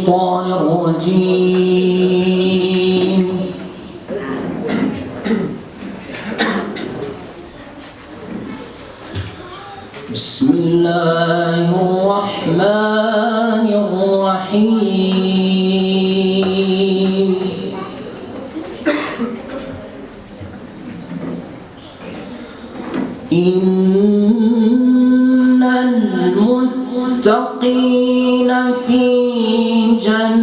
الشيطان الرجيم. بسم الله الرحمن الرحيم. إن المتقين في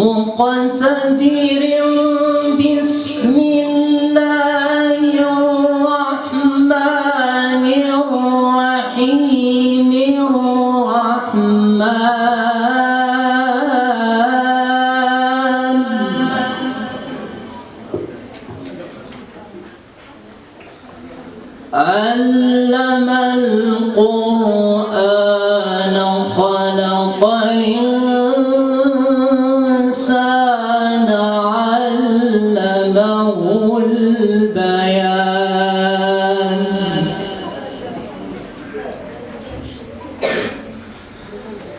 مقتدر بسم الله الرحمن الرحيم الرحمن. علم القرآن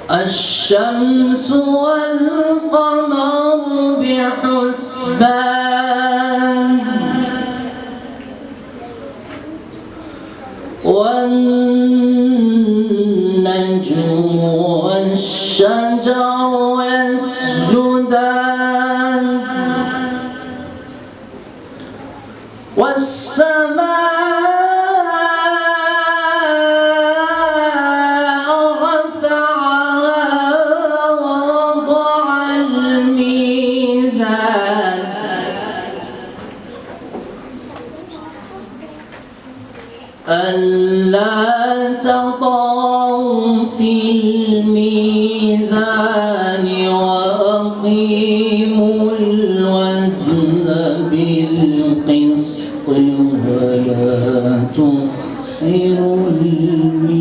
الشمس والقمر بحسبان والنجم والشجر يسجدان والسماء ألا تطغوا في الميزان وأقيموا الوزن بالقسط ولا تخسروا الميزان.